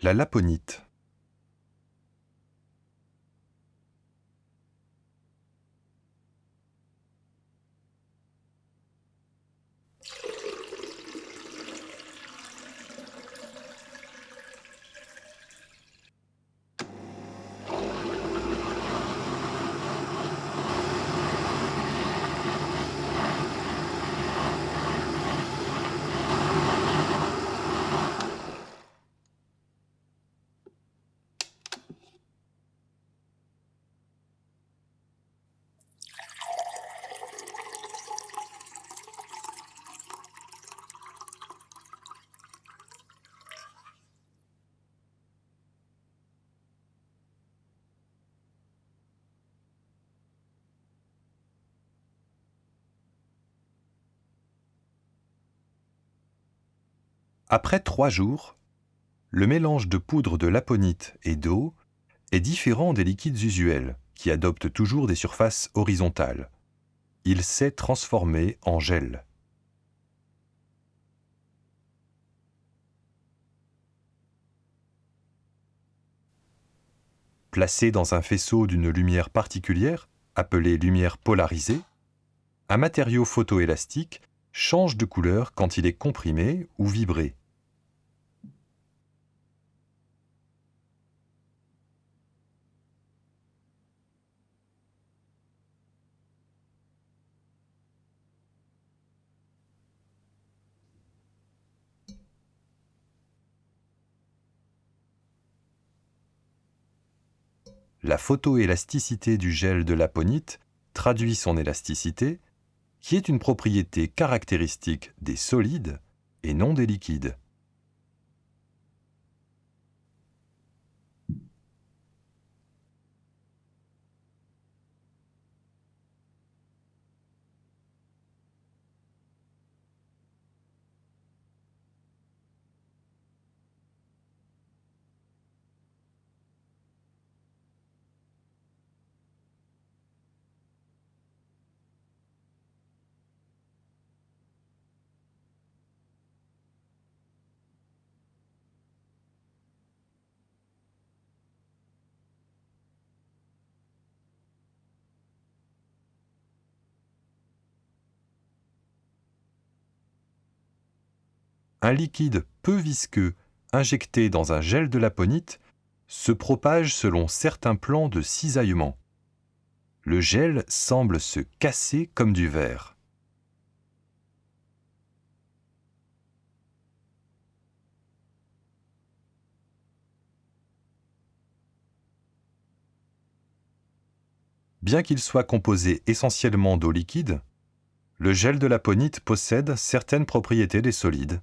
La laponite. Après trois jours, le mélange de poudre de laponite et d'eau est différent des liquides usuels, qui adoptent toujours des surfaces horizontales. Il s'est transformé en gel. Placé dans un faisceau d'une lumière particulière, appelée lumière polarisée, un matériau photoélastique change de couleur quand il est comprimé ou vibré. La photoélasticité du gel de l'aponite traduit son élasticité qui est une propriété caractéristique des solides et non des liquides. Un liquide peu visqueux injecté dans un gel de laponite se propage selon certains plans de cisaillement. Le gel semble se casser comme du verre. Bien qu'il soit composé essentiellement d'eau liquide, le gel de laponite possède certaines propriétés des solides.